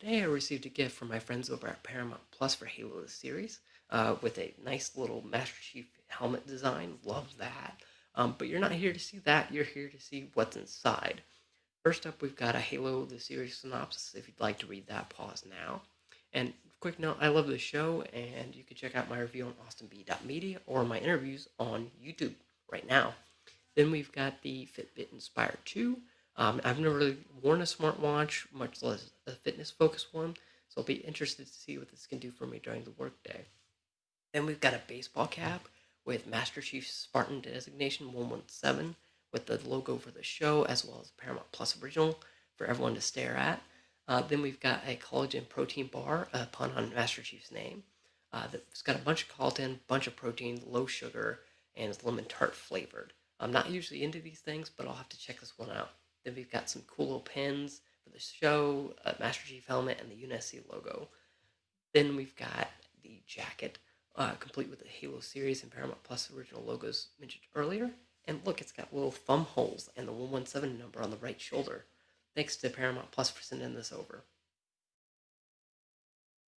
Today I received a gift from my friends over at Paramount Plus for Halo the series uh, with a nice little Master Chief helmet design. Love that. Um, but you're not here to see that, you're here to see what's inside. First up, we've got a Halo the series synopsis. If you'd like to read that, pause now. And quick note, I love the show, and you can check out my review on austinb.media or my interviews on YouTube right now. Then we've got the Fitbit Inspire 2. Um, I've never really worn a smartwatch, much less a fitness focused one, so I'll be interested to see what this can do for me during the workday. Then we've got a baseball cap with Master Chief Spartan designation 117 with the logo for the show as well as Paramount Plus original for everyone to stare at. Uh, then we've got a collagen protein bar, a pun on Master Chief's name. Uh, that's got a bunch of collagen, bunch of protein, low sugar, and it's lemon tart flavored. I'm not usually into these things, but I'll have to check this one out. Then we've got some cool little pins for the show, a Master Chief helmet, and the UNSC logo. Then we've got the jacket, uh, complete with the Halo series and Paramount Plus original logos mentioned earlier. And look, it's got little thumb holes and the 117 number on the right shoulder. Thanks to Paramount Plus for sending this over.